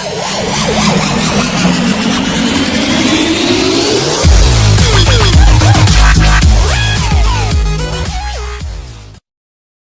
Oh, my God.